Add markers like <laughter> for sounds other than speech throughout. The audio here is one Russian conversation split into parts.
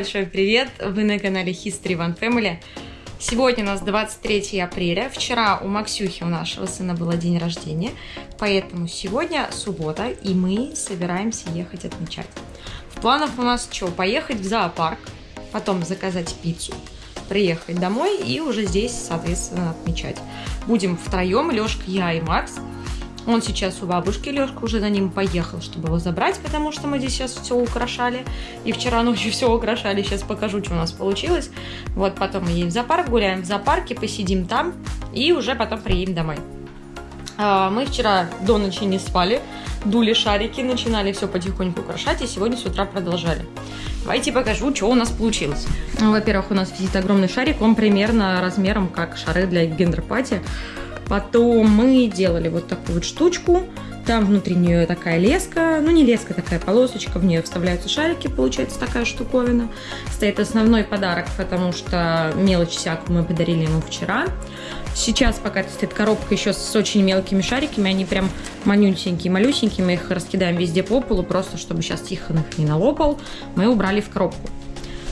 Большой привет! Вы на канале History One Family. Сегодня у нас 23 апреля. Вчера у Максюхи, у нашего сына, был день рождения. Поэтому сегодня суббота, и мы собираемся ехать отмечать. В планах у нас что? Поехать в зоопарк, потом заказать пиццу, приехать домой и уже здесь, соответственно, отмечать. Будем втроем, Лешка, я и Макс. Он сейчас у бабушки, Лешка уже за ним поехал, чтобы его забрать, потому что мы здесь сейчас все украшали. И вчера ночью <laughs> все украшали, сейчас покажу, что у нас получилось. Вот потом мы едем в зоопарк, гуляем в зоопарке, посидим там и уже потом приедем домой. А, мы вчера до ночи не спали, дули шарики, начинали все потихоньку украшать, и сегодня с утра продолжали. Давайте покажу, что у нас получилось. Во-первых, у нас висит огромный шарик, он примерно размером как шары для гендерпати. Потом мы делали вот такую вот штучку. Там внутри нее такая леска, ну не леска, такая полосочка, в нее вставляются шарики, получается такая штуковина. Стоит основной подарок, потому что мелочь всякую мы подарили ему вчера. Сейчас пока стоит коробка еще с очень мелкими шариками, они прям манюсенькие, малюсенькие, мы их раскидаем везде по полу, просто чтобы сейчас Тихон их не налопал, мы убрали в коробку.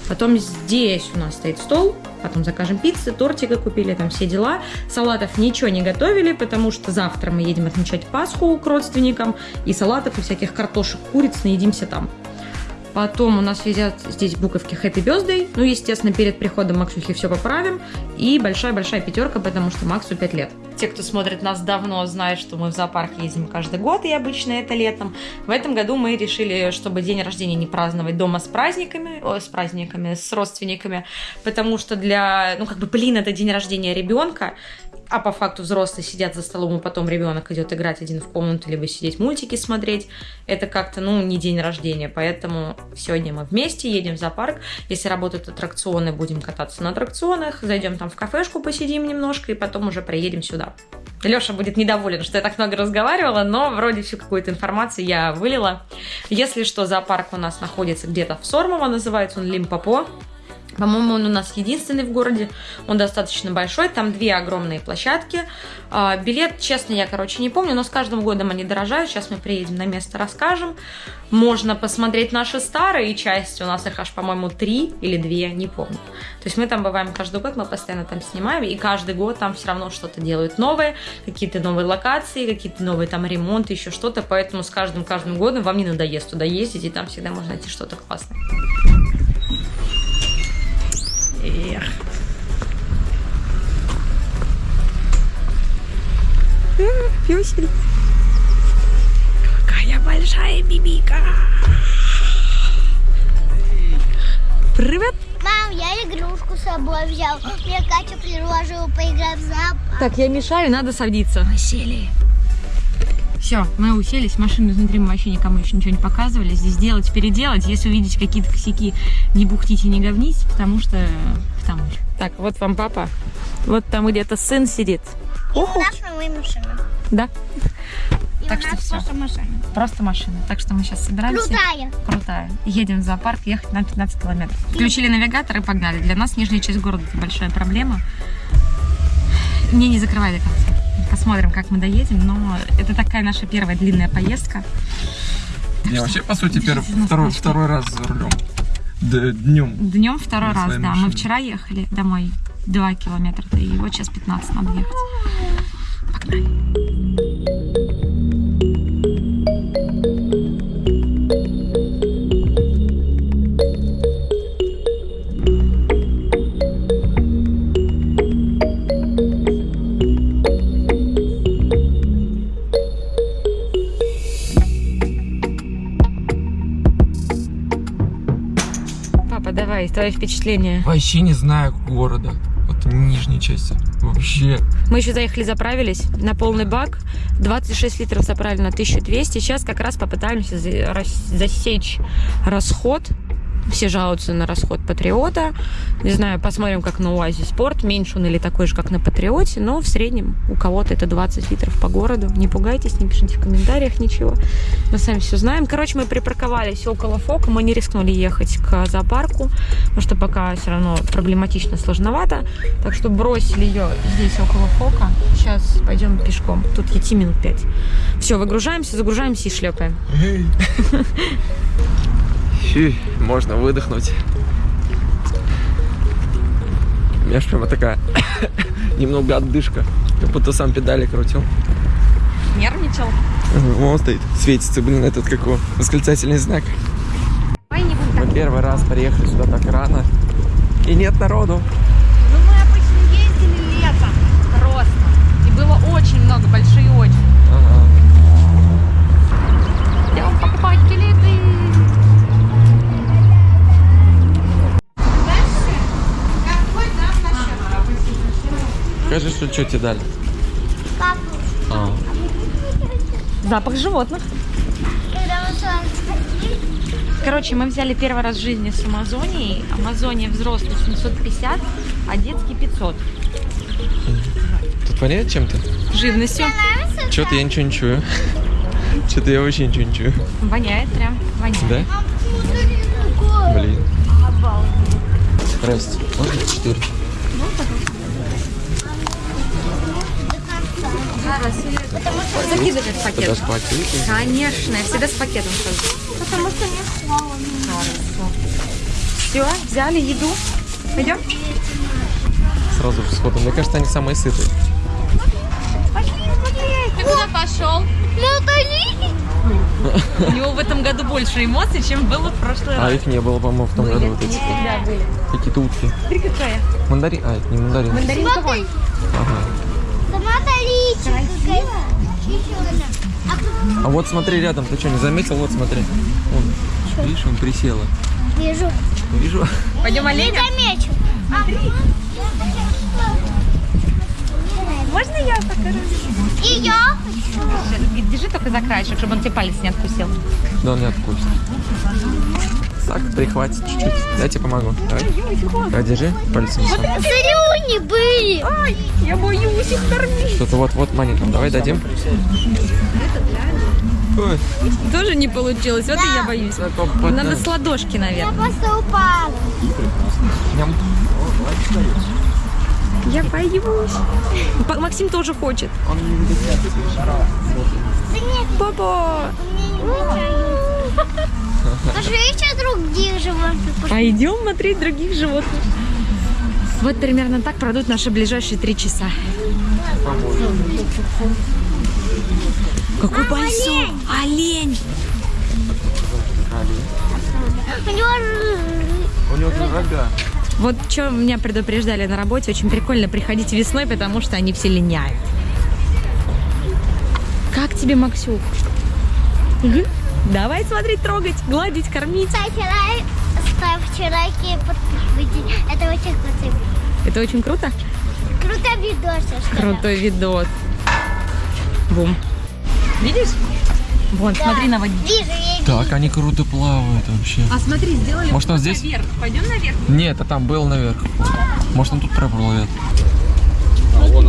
Потом здесь у нас стоит стол, потом закажем пиццы, тортика купили, там все дела. Салатов ничего не готовили, потому что завтра мы едем отмечать Пасху к родственникам, и салатов и всяких картошек, куриц наедимся там. Потом у нас висят здесь буковки Happy Birthday. Ну, естественно, перед приходом Максухи все поправим. И большая-большая пятерка, потому что Максу 5 лет. Те, кто смотрит нас давно, знают, что мы в зоопарк ездим каждый год, и обычно это летом. В этом году мы решили, чтобы день рождения не праздновать дома с праздниками, о, с праздниками, с родственниками, потому что для, ну, как бы, блин, это день рождения ребенка, а по факту взрослые сидят за столом, и потом ребенок идет играть один в комнату, либо сидеть мультики смотреть. Это как-то, ну, не день рождения, поэтому сегодня мы вместе едем в зоопарк. Если работают аттракционы, будем кататься на аттракционах, зайдем там в кафешку, посидим немножко, и потом уже приедем сюда. Леша будет недоволен, что я так много разговаривала, но вроде всю какую-то информацию я вылила. Если что, зоопарк у нас находится где-то в Сормово, называется он Лимпопо. По-моему, он у нас единственный в городе. Он достаточно большой. Там две огромные площадки. А, билет, честно, я, короче, не помню, но с каждым годом они дорожают. Сейчас мы приедем на место, расскажем. Можно посмотреть наши старые части. У нас их аж, по-моему, три или две, не помню. То есть мы там бываем каждый год, мы постоянно там снимаем. И каждый год там все равно что-то делают новое. Какие-то новые локации, какие-то новые там ремонты, еще что-то. Поэтому с каждым-каждым годом вам не надоест туда ездить. И там всегда можно найти что-то классное. Эх. Пёсель. Какая большая бибика. Привет. Мам, я игрушку с собой взял. Я Катю предложила поиграть в зоопарк. Так, я мешаю, надо садиться. Мы сели. Все, мы уселись, машину изнутри мы вообще никому еще ничего не показывали. Здесь делать, переделать. Если увидите какие-то косяки, не бухтите, не говнись, потому что там. Так, вот вам папа. Вот там где-то сын сидит. И Уху. у нас новая машина. Да. И так у нас что просто все. машина. Просто машина. Так что мы сейчас собираемся. Крутая. Крутая. Едем в зоопарк, ехать на 15 километров. Включили навигатор и погнали. Для нас нижняя часть города это большая проблема. Мне не закрывай до конца. Посмотрим, как мы доедем, но это такая наша первая длинная поездка. Я вообще, по сути, первый, второй, второй раз за рулем. Д днем. Днем второй раз, да. Машиной. Мы вчера ехали домой 2 километра, и вот сейчас 15 надо ехать. Погнали. Твои впечатления. Вообще не знаю города. Вот нижней части. Вообще. Мы еще заехали, заправились на полный бак. 26 литров заправили на 1200. Сейчас как раз попытаемся засечь расход все жалуются на расход Патриота. Не знаю, посмотрим, как на УАЗе Спорт. Меньше он или такой же, как на Патриоте. Но в среднем у кого-то это 20 литров по городу. Не пугайтесь, не пишите в комментариях ничего. Мы сами все знаем. Короче, мы припарковались около ФОКа. Мы не рискнули ехать к зоопарку, потому что пока все равно проблематично, сложновато. Так что бросили ее здесь около ФОКа. Сейчас пойдем пешком. Тут идти минут 5. Все, выгружаемся, загружаемся и шлепаем. <laughs> Фью, можно выдохнуть. У меня же прямо такая <coughs> немного отдышка. Как будто сам педали крутил. Нервничал. Он стоит, светится, блин, этот какой, его, восклицательный знак. Ой, Мы первый раз приехали сюда так рано. И нет народу. Ну мы обычно ездили летом просто. И было очень много, большие очереди. Скажи, что, что тебе дали. Папу. А. Запах животных. Короче, мы взяли первый раз в жизни с Амазонии. Амазония взрослый 750, а детский 500. Тут воняет чем-то? Живностью. Что-то я ничего не чую. Что-то я вообще ничего не чую. Воняет прям, воняет. Да? Блин. Здрасте. Можно 4? Закидывает в пакет. С пакетом. Конечно, я всегда с пакетом хожу. Потому что не. Хорошо. Все, взяли еду. Пойдем? Сразу сходу. Мне кажется, они самые сытые. Пошли, пошли. Ты куда пошел? У него в этом году больше эмоций, чем было в прошлый а раз. А их не было, по-моему, в том были. году. Вот эти. Да, были. Какие-то утки. Смотри, какая. Мандарин. А, это не мандарин. Мандарин Ага. А А вот смотри рядом, ты что, не заметил? Вот смотри. Вон, видишь, он присела. вижу. Вижу. Пойдем Не оленя? замечу. Можно я покажу? И я хочу. Держи только за краешек, чтобы он тебе палец не откусил. Да он не откусит. Так, прихватит чуть-чуть. Я тебе помогу. Давай. Держи пальцем. сам. Слюни были. Ай, я боюсь их кормить. Что-то вот-вот маленькому. Давай дадим. Ой, Тоже не получилось, вот и я боюсь. Надо с ладошки, Я наверное. просто упала. Ням. Я боюсь. Максим тоже хочет. Да нет, Папа! Пошли еще других животных. А идем смотреть других животных. Вот примерно так пройдут наши ближайшие три часа. Какой большой! Олень! У него У него рога. Вот что меня предупреждали на работе, очень прикольно приходить весной, потому что они все линяют. Как тебе, Максюк? Мгм. Давай смотреть, трогать, гладить, кормить. Ставьте лайк, ставьте лайки и подписывайтесь. Это очень круто. Это очень круто. Круто видос. Крутой видос. Бум. Видишь? Вон, Да. смотри на воде. Вижу, я Так, они круто плавают вообще. А смотри, сделали Может, он здесь? наверх. Пойдем наверх. Нет, а там был наверх. Может, он тут проплывет. Вот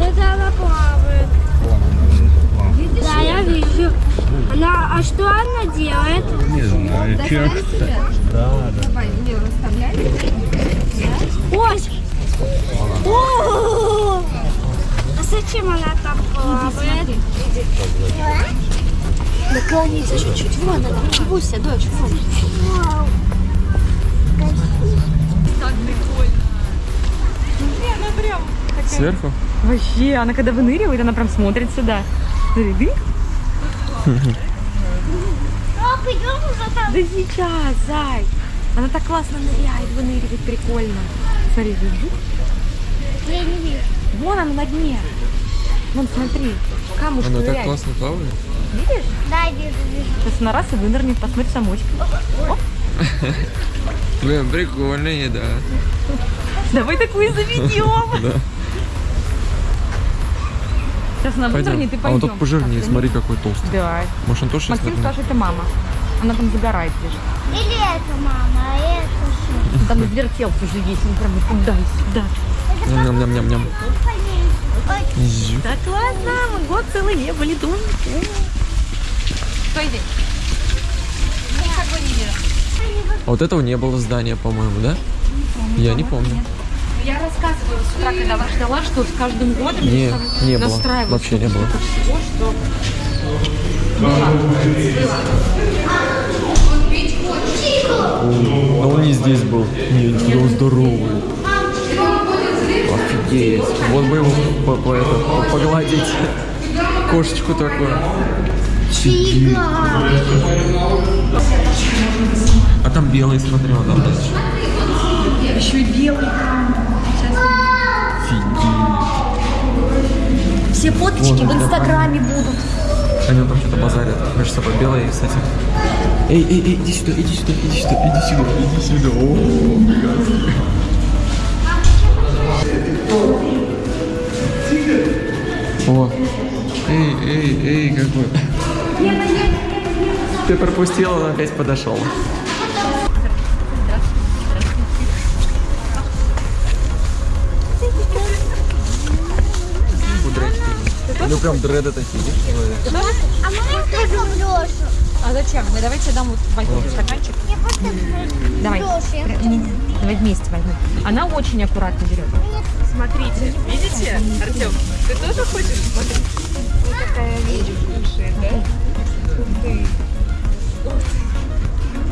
это она плавает. Да, я вижу. Она, а что она делает? Ой! О! А зачем она там плавает? Наклониться чуть-чуть. Вон она. Буся, дочь, вон. Вау. Так прикольно. Смотри, она прям Сверху? Вообще, она когда выныривает, она прям смотрит сюда. Смотри, дынь. А, пойдем уже там. Да сейчас, зай. Она так классно ныряет, выныривает, прикольно. Смотри, держи. Я не вижу. Вон она на дне. Вон, смотри, камушек Она так ныряет. классно плавает. Видишь? Да, вижу, вижу. Сейчас она раз и вынырнет, посмотри самочек. Блин, прикольные, да. Давай такую заведем. Да. Сейчас она Пойдем. вынырнет и А пойдем. он тут пожирнее, смотри, какой толстый. Да. Может, он тоже сейчас Максим скажет, это мама. Она там загорает лежит. Или это мама, а это что? Там вертелся уже есть, он прям туда и сюда. Ням-ням-ням-ням. Так ладно, мы год целый не были? Никого не вижу. А вот этого не было здания, по-моему, да? Я не помню. Я рассказывала с утра, когда вас ждала, что с каждым годом Не, не было. Вообще не было. всего, что. Но он не здесь был. Не, он здоровый. Офигеть. Вот бы его по- по- это, по- погладить. Кошечку такую. Офигеть. А там белый, смотри, вот там дальше. Фоточки в Инстаграме будут. Они там что-то базарят между собой. Белые, кстати. Эй, эй, эй, иди сюда, иди сюда, иди сюда, иди сюда, иди сюда. О, О, эй, эй, эй, какой. Ты пропустил, он опять подошел. Ну прям дреды такие, видишь? А можно только брошу? А зачем? Ну, давайте дам вот возьму стаканчик. Я просто Давай. Давай вместе возьмем. Она очень аккуратно берет. Смотрите, видите, Артем, ты тоже хочешь? Смотри. Вот такая вещь кушает, да?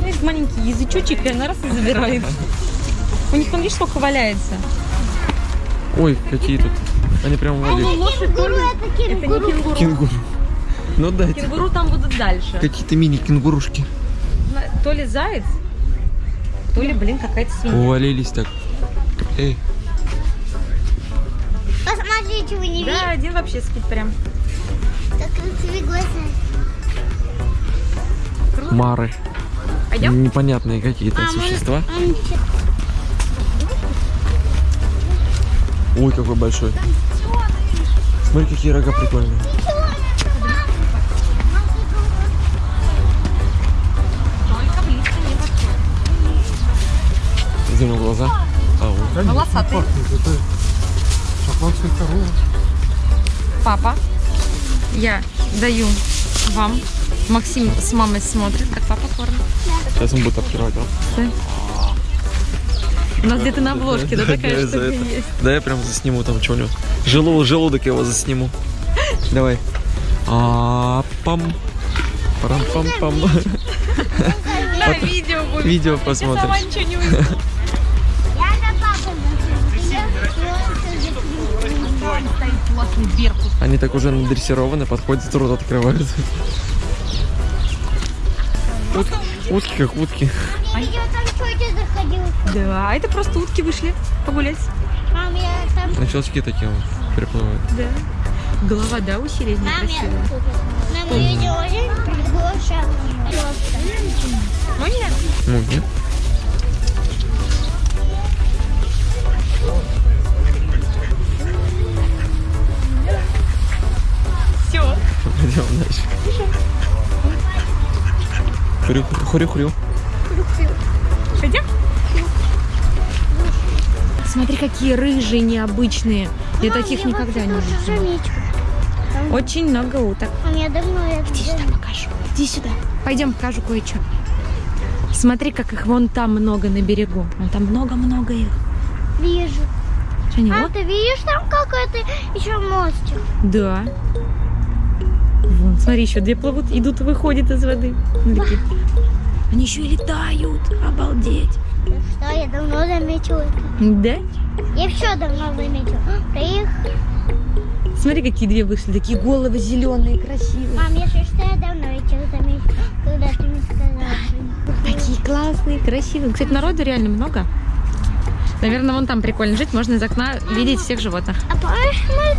Есть маленький язычочек, и она раз и забирает. У них там, видишь, сколько валяется. Ой, какие тут. Они прям валили. Кенгуру это кенгуру. кенгуру. Кенгуру. Ну дайте. Кенгуру там будут дальше. Какие-то мини-кенгурушки. То ли заяц, то ли, блин, какая-то свинья. Увалились так. Эй, Посмотрите, вы не Да, видите, один вообще спит прям. как красивые глаза. мары. Пойдем? Непонятные какие-то А, существа. может, он еще- Ой, какой большой. Смотри, какие рога прикольные. Где у него глаза? А, вот. Волосатый. Шотландская корова. Папа, я даю вам. Максим с мамой смотрит, как папа кормит. Сейчас он будет открывать, а? У нас где-то на обложке, да, такая штука есть. Да я прям засниму там что-нибудь. Желудок, его засниму. Давай. А пам. Парам пам пам. Да, видео. Видео Сама ничего не увидела. Беркут. Они так уже надрессированы, подходят, рот открывают. Ут- утки как утки. А я там тетя заходила. Да, это просто утки вышли погулять. Мам, я там... На щелчки такие вот переплывают. Да. Голова, да, у сирени Мам, я... красивая. Нам видео очень приглашала. Нет. Ну, нет. Все. Пойдем дальше. Хрю, хрю, хрю. Пойдем? Смотри, какие рыжие необычные. Я таких никогда не видела. Очень много уток. Мам, я давно это Иди сюда покажу. Иди сюда. Пойдем покажу кое-что. Смотри, как их вон там много на берегу. Вон там много-много их. вижу. Женя, А вот. ты видишь там какой-то еще мостик? Да. Вон, смотри, еще две плывут, идут и выходят из воды. Смотри. Они еще и летают. Обалдеть. Что, я давно заметила это. Да? Я все давно заметила. Да их... Смотри, какие две вышли. Такие головы зеленые, красивые. Мам, если что, я давно этих заметила, когда ты мне сказала. Такие классные, красивые. Кстати, народу реально много. Наверное, вон там прикольно жить. Можно из окна видеть всех животных. А мы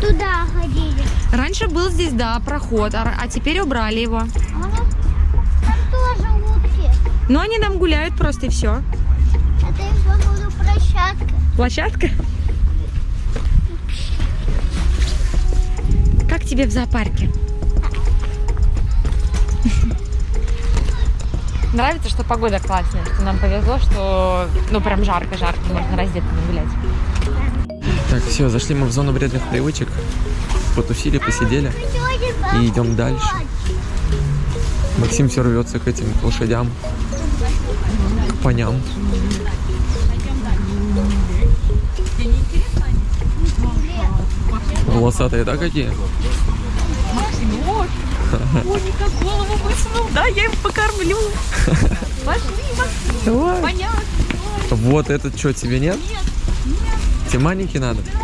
туда ходили? Раньше был здесь, да, проход, а, а теперь убрали его. А там тоже утки. Но они там гуляют просто и все. Это походу, площадка. Площадка? Как тебе в зоопарке? <laughs> Нравится, что погода классная, что нам повезло, что ну прям жарко-жарко, можно раздетыми гулять. Все, зашли мы в зону вредных привычек. Потусили, посидели. И идем дальше. Максим все рвется к этим к лошадям, к коням. Волосатые, да, какие? Моника голову высунул, да, я им покормлю. <laughs> Пошли, Максим, понятно. Вот этот что, тебе нет? Тебе маленький надо? Ты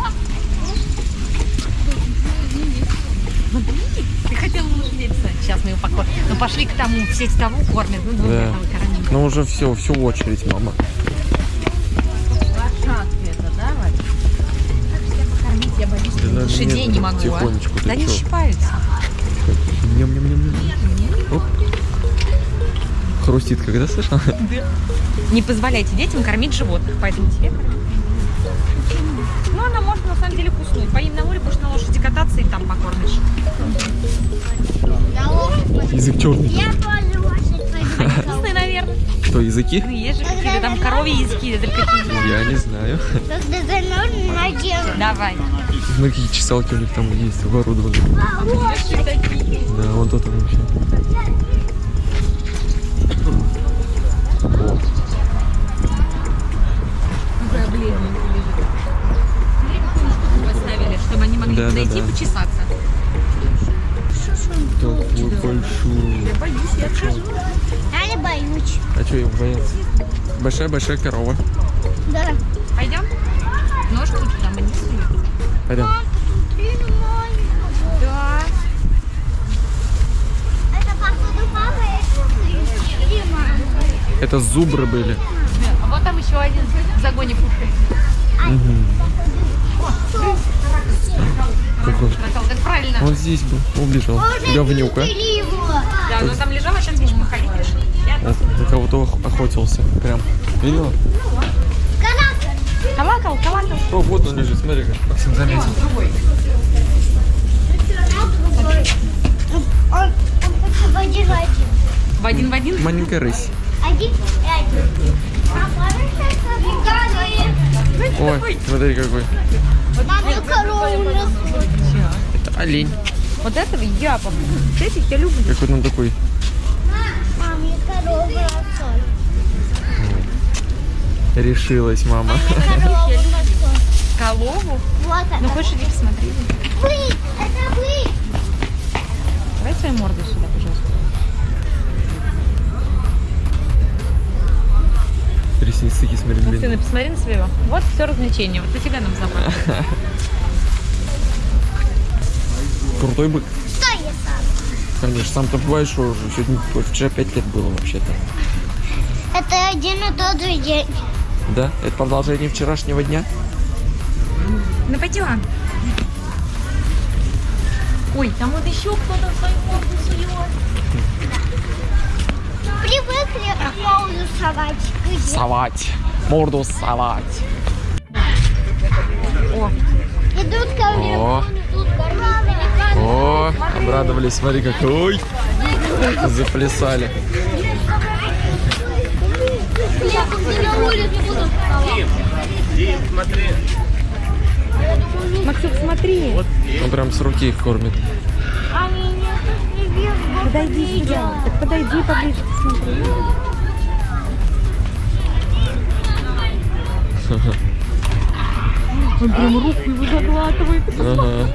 покормим. Ну пошли к тому, в сеть того кормят. Ну, Да. Ну уже все, всю очередь, мама. Да? Я боюсь, Да, да, лошадей не могу, тихонечку, а. Да чё? щипаются. Ням-ням-ням-ням. Оп. Хрустит, когда слышал? Не позволяйте детям кормить животных, поэтому тебе кормить. Ну, она может на самом деле куснуть. Поим на море, будешь на лошади кататься и там покормишь. Язык черный. Я тоже лошадь пойду. Вкусные, наверное. Что, языки? Ну, есть же какие-то там коровьи языки, Я не знаю. Давай. Смотри, какие чесалки у них там есть оборудованы. Да, вон тот вообще. Большая-большая корова. Да. Пойдем? Ножки туда мы не суем. Пойдем. Да. Это походу папа или мама? Это зубры были. А вот там еще один в загоне кушает. Какой? Натал, как правильно. Он здесь был. Убежал. Говнюка. Да, ну там лежал, а сейчас будешь походить решил. Я Вот, на кого-то ох- охотился. Прям. Видела? Калакал, калакал. О, вот он лежит, смотри как. Максим заметил. Он, он хочет в один в один. В один в один. Маленькая рысь. Один и один. Ой, смотри какой. Это олень. Вот этого я. Вот этих я люблю. Какой он такой. Мам, я корову растут. Решилась мама. <laughs> Колову. Вот Ну хочешь иди посмотри. Вы, это вы. Давай свою морду сюда, пожалуйста. Ресницы такие, смотри, Сына, длинные. посмотри на своего. Вот все развлечение. Вот за тебя нам забрали. <laughs> Крутой бык. Что я сам? Конечно, сам-то бываешь, что уже сегодня, вчера 5 лет было вообще-то. Это один и тот же день. Да? Это продолжение вчерашнего дня? Ну пойдем. Ой, там вот еще кто-то свою морду сует. Привыкли молоду совать. Совать. Морду совать. О, Идут ко мне, О. О, обрадовались, смотри как. Ой, заплясали. Улице буду Максим, смотри. Он прям с руки их кормит. Подойди сюда. Так подойди поближе, посмотри. <laughs> Он прям руку его заглатывает. Ага.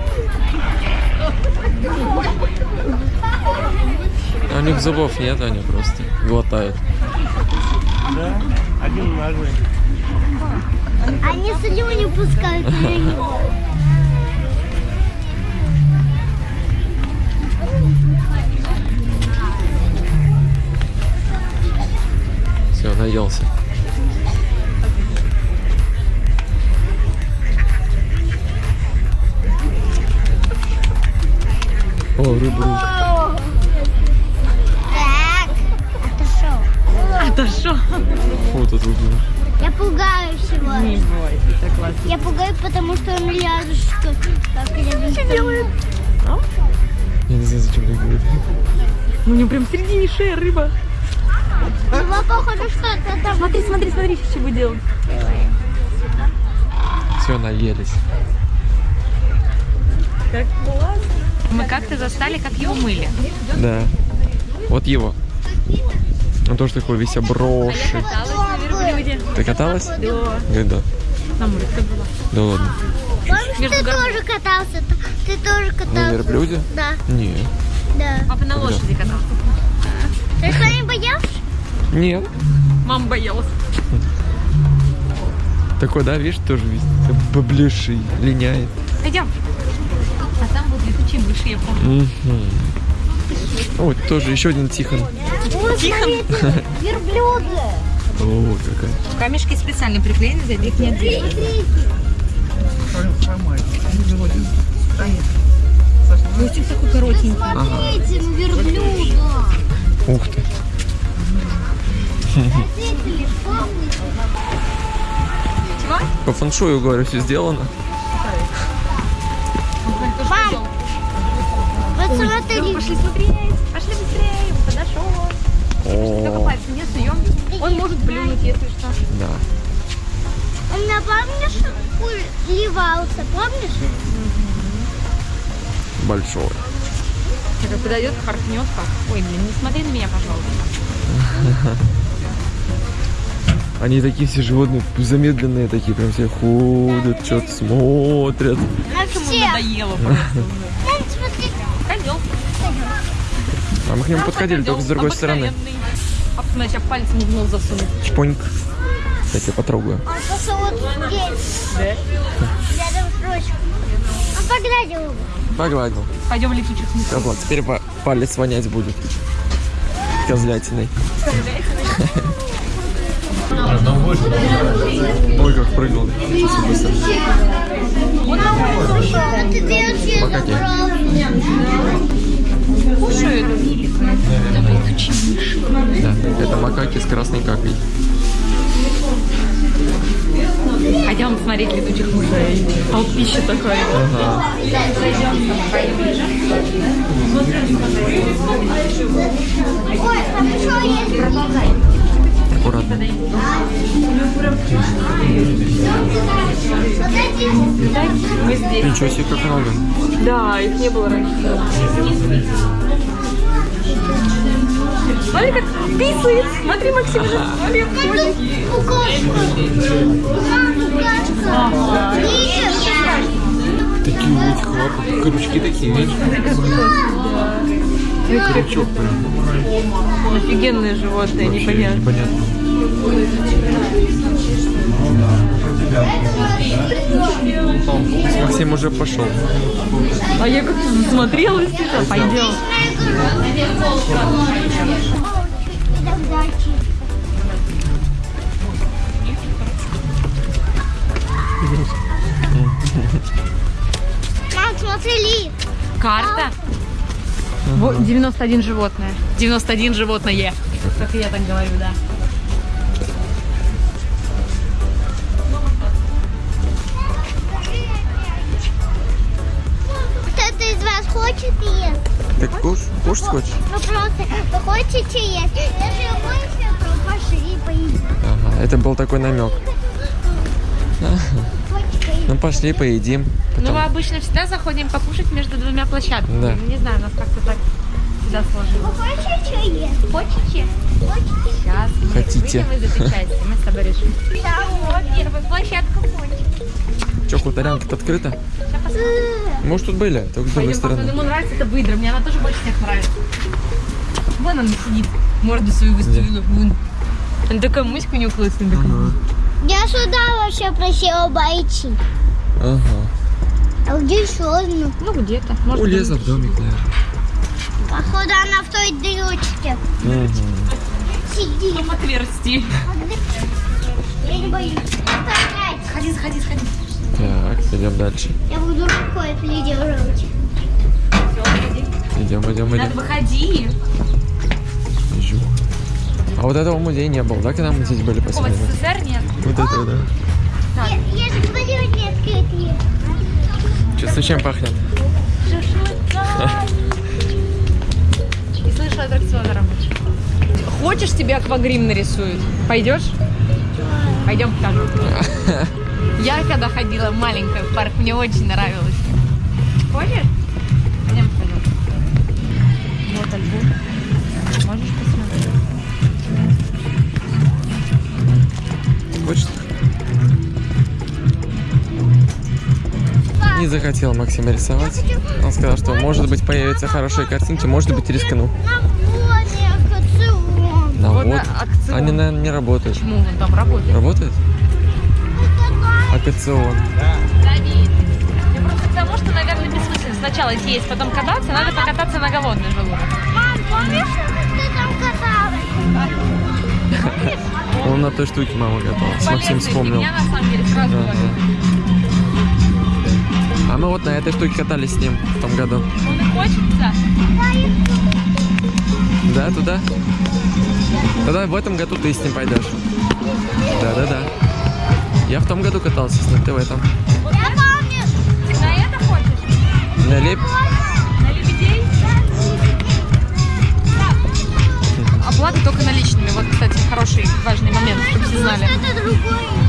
А у них зубов нет, они просто глотают. Они слюни пускают него. Все, наелся. О, рыбу. Это что? Фу, тут выглядит. Я пугаю всего. Не бойся, так классно. Я пугаю, потому что он рядышком. Как рядышком. делает? Я не знаю, зачем так делать. У него прям в середине шеи рыба. Его похоже, что это там. Смотри, смотри, смотри, что будет делать. Все, наелись. Как классно. Мы как-то застали, как его мыли. Да. Вот его. Он тоже такой весь на верблюде. Ты каталась? Да. Когда? На ты была. Да ладно. Помнишь, Между ты гор- тоже катался? Ты тоже На катался? верблюде? Да. Не. Да. Папа на лошади катался. Ты что, не боялся? Нет. Мама боялась. Такой, да, видишь, тоже весь поблеший, линяет. Пойдем. А там будут летучие мыши, я помню. Мгм. Вот тоже еще один Тихон. Ой, смотрите, верблюды. О, какая. Камешки специально приклеены, за их не отделить. Мультик такой коротенький. Смотрите, ну верблюда. Ух ты. Родители, помните? Чего? По фэншую, говорю, все сделано. Мам, вот смотри. Пошли смотреть. Пошли быстрее. Он подошел. Только О, пальцем не суем. Он может плюнуть, если что. да. Меня, помнишь, уливался, помнишь? Большой. Когда подойдет, харкнет как. Ой, блин, не смотри на меня, пожалуйста. <laughs> Они такие все животные, замедленные такие, прям все ходят, что-то смотрят. На Ему всех. надоело просто. А мы к нему подходили только с другой стороны. А потом сейчас пальцем в нос засунуть. Чпоньк. Кстати, потрогаю. Он просто вот здесь, рядом с ручкой. Он погладил его. Погладил. Пойдем в летучих мышей. Козла. Теперь па- палец вонять будет. Козлятиной. Ой, как прыгнул. А ты Макаки. Кушают. Да, это макаки с красной какой. Пойдем смотреть летучих мышей. Толпище такое. Ага. Ой, там еще есть. Аккуратно. Ничего себе, как много. Да, их не было раньше. Смотри, как писает. Смотри, Максим, смотри, ходит. Укашка. Видишь? Такие этих лапок, крючки такие, видишь? Крючок прям. Офигенные животные, непонятно. непонятно. Максим уже пошел. А я как-то засмотрелась. это. Пойдем. Идем дальше. Мам, смотри, Карта. Вот 91 животное. 91 животное. Как я так говорю, да. Куш, кушать хочешь? Ну просто, вы хотите есть? Если вы хотите, то пошли поедим. Ага, это был такой намек. Ну пошли, поедим. Ну, мы обычно всегда заходим покушать между двумя площадками. Да. Ну, Не знаю, у нас как-то так всегда сложилось. Вы хотите есть? Хочете? Хотите? Сейчас мы Хотите. выйдем из этой части, мы с тобой решим. Да, вот первая площадка хочет. Че, хуторянка-то открыта? Может, тут были, только с другой стороны. ему нравится эта выдра, мне она тоже больше всех нравится. Вон она сидит, морду свою выставила. Вон. Она такая муська у нее классная. такая. Я сюда вообще просила бойти. Ага. А где еще одну? Ну, где-то. Может, У леса в домик, наверное. Походу она в той дырочке Мгм. сидит. в отверстии. Я не боюсь. Опять. Сходи, сходи, сходи. Так, идем дальше. Я буду рукой придерживать. Идем, идем, Надо идем. выходи. Жух. А вот этого музея не было, да, когда мы здесь были последний раз? СССР нет. Вот этого, да. Я, я же говорю, не открытые. Честно, чем пахнет? И слышу аттракцион рабочий. Хочешь, тебе аквагрим нарисуют? Пойдешь? Пойдем покажу. <laughs> Я когда ходила маленькая в парк, мне очень нравилось. Хочешь? Пойдем покажу. Вот альбом. Можешь посмотреть? Хочешь? Не захотел Максим рисовать. Он сказал, что может быть появятся хорошие картинки, может быть рискну. На воде акцион. На Вот акцион. Они, наверное, не работают. Почему он там работает? Работает? Акцион. Давид. Я просто к тому, что, наверное, бессмысленно сначала есть, потом кататься, надо покататься на голодный желудок. Мам, помнишь, ты там каталась? Он на той штуке мама каталась. Максим вспомнил. фигня, на самом деле, сразу Да, говорю. А мы вот на этой штуке катались с ним в том году. Он и хочется. Да, туда? Тогда в этом году ты с ним пойдешь. Да-да-да. Я в том году катался ты в этом. Я помню. Ты на это хочешь? На леп... На лебедей? Оплата только наличными. Вот, кстати, хороший, важный момент, чтобы все знали. Это другой.